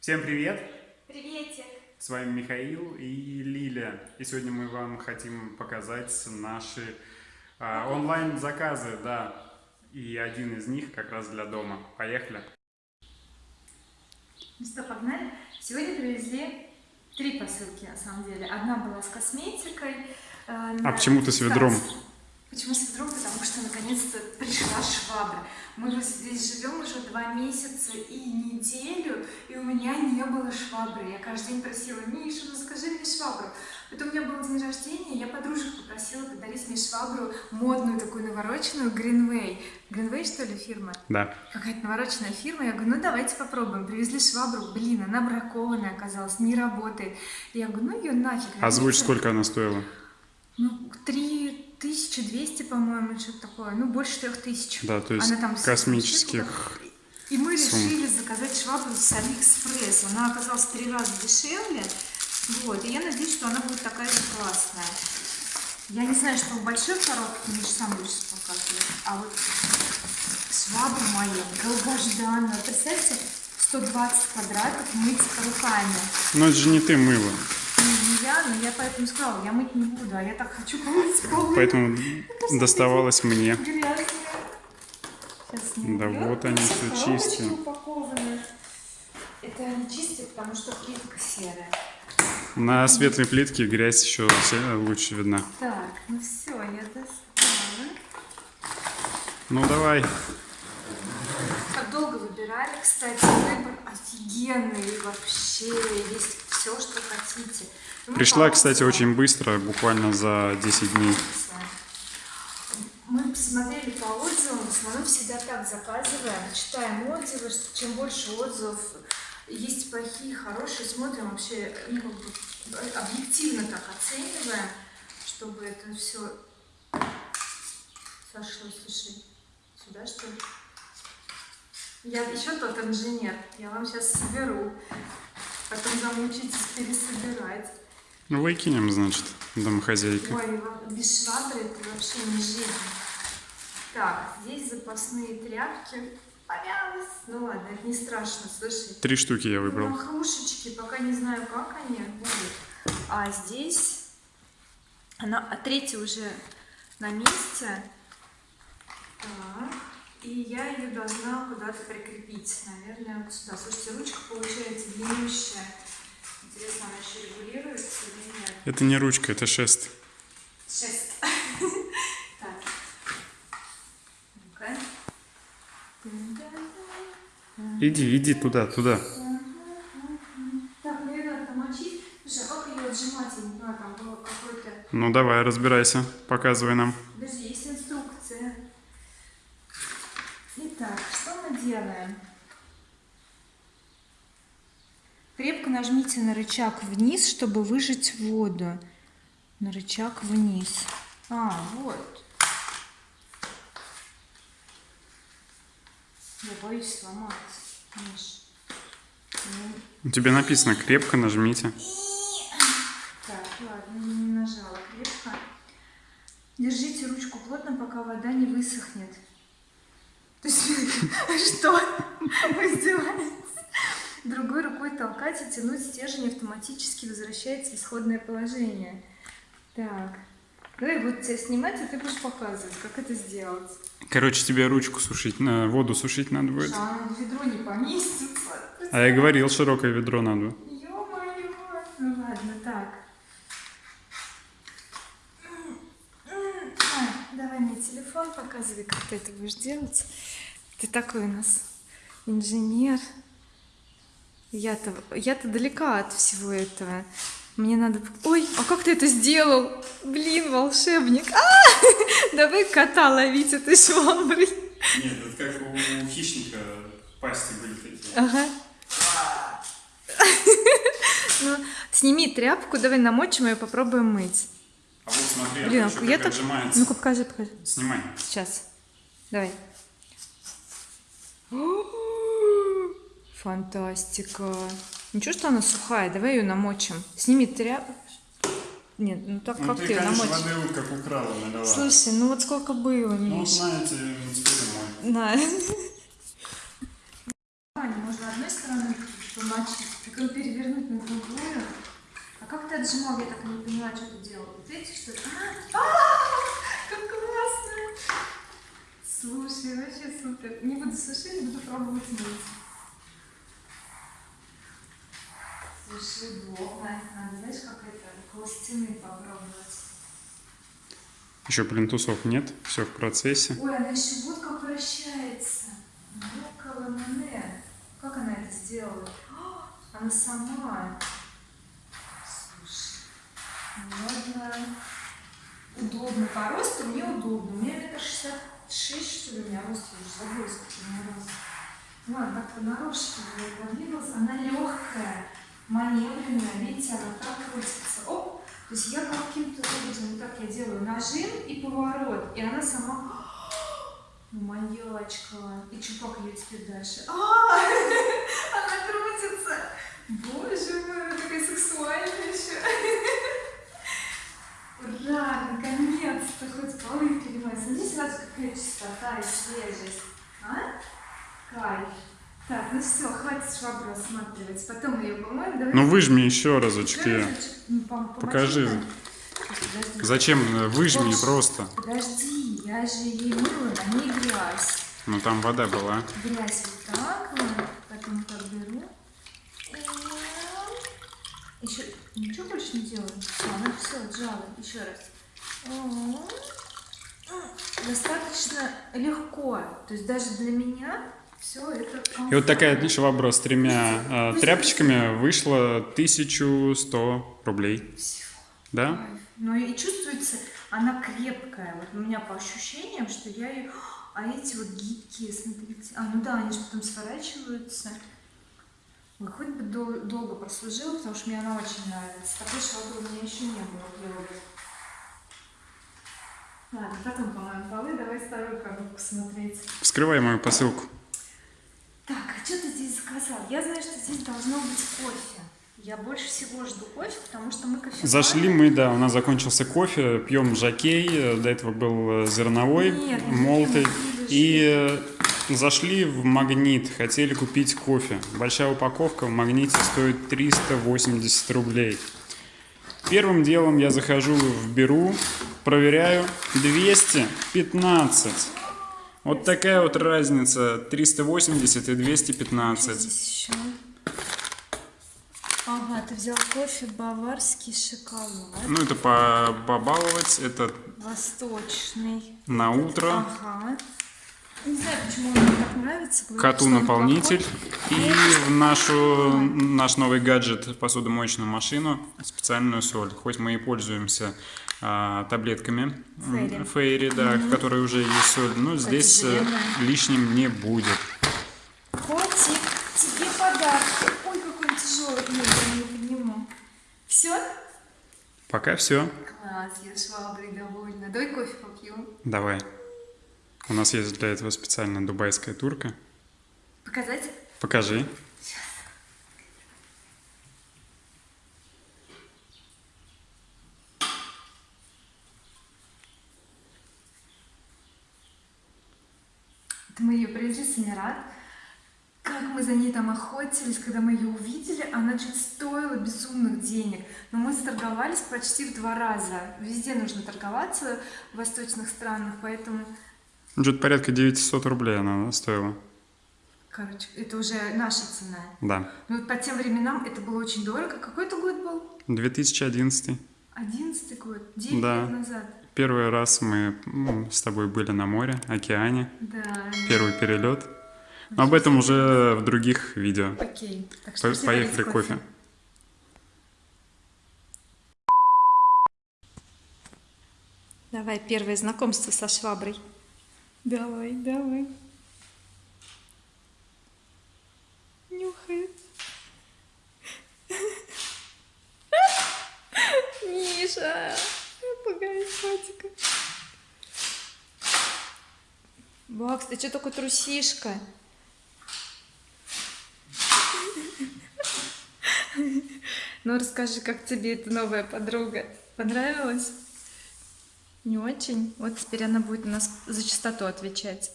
Всем привет! Приветик! С вами Михаил и Лиля. И сегодня мы вам хотим показать наши а, онлайн-заказы, да. И один из них как раз для дома. Поехали! Ну что, погнали? Сегодня привезли три посылки, на самом деле. Одна была с косметикой. э, А почему ты с ведром? Почему с ведром? Потому что наконец-то пришла швабра. Мы же здесь живем уже два месяца и неделю, и у меня не было швабры. Я каждый день просила, Миша, ну скажи мне швабру. Потом у меня был день рождения, я подружек попросила подарить мне швабру модную, такую навороченную, Greenway. Greenway, что ли, фирма? Да. Какая-то навороченная фирма. Я говорю, ну давайте попробуем. Привезли швабру, блин, она бракованная оказалась, не работает. Я говорю, ну ее нафиг. Озвучь, сколько она стоила. Ну, 3200, по-моему, что-то такое. Ну, больше 3000. Да, то есть Она там космических. И мы сумм. решили заказать швабру с Алиэкспресс. Она оказалась в три раза дешевле. Вот, и я надеюсь, что она будет такая же классная. Я не знаю, что в большой коробке, Миш сам будешь показывать. А вот швабра моя долгожданная. Представьте, 120 квадратов мыть руками. Но это же не ты мыла. Ну, не я, но я поэтому сказала, я мыть не буду, а я так хочу помыть пол. Поэтому доставалось мне. Да вот они Все чистые. Это они чистые, потому что плитка серая. На светлой плитке грязь еще лучше видна. Так, ну все, я достала. Ну давай. Как долго выбирали, кстати, выбор офигенный вообще, есть все, что хотите. Ну, Пришла, по кстати, очень быстро, буквально за 10 дней. Мы посмотрели по отзывам, в основном всегда так заказываем, читаем отзывы, что чем больше отзывов, есть плохие, хорошие, смотрим вообще, ну, как бы, объективно так оцениваем, чтобы это все сошло, слушай, сюда что ли? Я еще тот инженер, я вам сейчас соберу, потом замучитесь пересобирать. Ну выкинем, значит, домохозяйка. Ой, без швабры это вообще не жизнь. Так, здесь запасные тряпки. Помялась. Ну ладно, это не страшно, слушай. Три штуки я выбрал. Махрушечки, пока не знаю, как они будут. А здесь, она, а третья уже на месте. Так, и я ее должна куда-то прикрепить. Наверное, вот сюда. Слушайте, ручка получается длиннющая. Интересно, она еще регулируется или нет? Это не ручка, это шест. Шесть. Так. Ну-ка. Иди, иди туда, туда. А. Ну давай, разбирайся, показывай нам. Подожди, есть инструкция. Итак, что мы делаем? Крепко нажмите на рычаг вниз, чтобы выжать воду. На рычаг вниз. А, вот. Я боюсь сломать. Миш. Ну, У тебя написано крепко нажмите. Так, ладно, не нажала крепко. Держите ручку плотно, пока вода не высохнет. То есть, что? Тянуть стержень автоматически возвращается в исходное положение. Так. Давай вот тебя снимать, а ты будешь показывать, как это сделать. Короче, тебе ручку сушить, на воду сушить надо будет. А ведро не поместится. А я говорил, широкое ведро надо. Ё-моё! Ну ладно, так. А, давай мне телефон показывай, как ты это будешь делать. Ты такой у нас инженер. Я-то я-то далека от всего этого. Мне надо... Ой, а как ты это сделал? Блин, волшебник. А! Давай кота ловить этой шваброй. Нет, это как у хищника пасти были такие. Ага. Ну, сними тряпку, давай намочим ее, попробуем мыть. А вот смотри, Блин, еще я как так... отжимается. Ну-ка, покажи, покажи. Снимай. Сейчас. Давай. Фантастика. Ничего, что она сухая. Давай ее намочим. Сними тряпку. Нет, ну так Ну как ты, ты ее намочишь? воды вот как украла налила. Слушай, ну вот сколько было, ну, Миш. знаете, теперь мой. Да. Можно одной стороной, чтобы смочить, потом перевернуть на другую. А как ты отжимал? Я так и не поняла, что ты делал. Вот эти что ли? А, а, как классно! Слушай, вообще супер. Не буду сушить, буду пробовать мыть. Слушай, удобно. Надо, знаешь, как это, около стены попробовать. Еще плинтусов нет, все в процессе. Ой, она еще вот как вращается. Ну, Мане. Как она это сделала? А, Она сама. Слушай, ну ладно. Удобно. По росту мне удобно. У меня метр шестьдесят шесть, что ли, у меня рост. Я уже забыла, сколько у меня рост. Ладно, как-то нарочно я продвигалась. Она легкая, маневренная. Видите, она так крутится. Оп! То есть я каким-то образом, вот так я делаю нажим и поворот, и она сама... Ну, маньячка. И что, ее теперь дальше? А, она крутится. Боже мой, она такая сексуальная еще. Ура, наконец-то хоть полы перемывать. Смотри сразу, какая чистота и свежесть. А? Кайф. Так, ну все, хватит швабру осматривать. Потом ее помоем. Давай Ну выжми еще разочки. разочек, помочи Покажи. Подожди. Зачем? Э, Выжми просто. Подожди, я же ей мыла, на ней грязь. Ну там вода была. Грязь вот так вот, потом так беру. Еще ничего больше не делаю. Все, она все отжала. Еще раз. Достаточно легко. То есть даже для меня все это И вот такая швабра с тремя э, тряпочками вышла 1100 рублей. Всё. Да? Но и чувствуется, она крепкая. Вот у меня по ощущениям, что я ее... А эти вот гибкие, смотрите. А, ну да, они же потом сворачиваются. Ой, хоть бы дол- долго прослужила, потому что мне она очень нравится. Такой швабры у меня еще не было Лёве. Ладно, потом помоем полы, давай вторую коробку смотреть. Вскрывай мою посылку. Заказал? Я знаю, что здесь должно быть кофе. Я больше всего жду кофе, потому что мы кофе. Зашли мы, да, у нас закончился кофе, пьем жакей, до этого был э, зерновой, Нет, не молотый. И э, зашли в магнит, хотели купить кофе. Большая упаковка в магните стоит 380 рублей. Первым делом я захожу в Беру, проверяю 215. Вот такая вот разница, 380 и 215. Здесь еще. Ага, ты взял кофе баварский шоколад. Ну, это по- побаловать, это Восточный. на утро. Ага. Не знаю, почему он мне так нравится. Коту наполнитель и в нашу, наш новый гаджет посудомоечную машину специальную соль. Хоть мы и пользуемся а, таблетками Фейри. Фейри, да, в которой уже есть соль, но здесь э, жирная. лишним не будет. Котик, тебе подарок. Ой, какой он тяжелый. Нет, я не подниму. Все? Пока все. Класс, я шваброй довольна. Давай кофе попью. Давай. У нас есть для этого специально дубайская турка. Показать? Покажи. Это мы ее привезли с Эмират. Как мы за ней там охотились, когда мы ее увидели, она чуть стоила безумных денег. Но мы сторговались почти в два раза. Везде нужно торговаться в восточных странах, поэтому, Ну, Что-то порядка 900 рублей она стоила. короче, это уже наша цена. Да. Вот по тем временам это было очень дорого. Какой это год был? 2011. Одиннадцатый год, 9 Да. лет назад. Первый раз мы м, с тобой были на море, океане. Да. Первый перелет. Но об этом уже в других видео. Окей. Так что По- Поехали варить кофе. Давай первое знакомство со шваброй. Давай, давай. Нюхает. Миша, пугай котика. Бакс, ты что такой трусишка? Ну, расскажи, как тебе эта новая подруга? Понравилась? Не очень. Вот теперь она будет у нас за чистоту отвечать.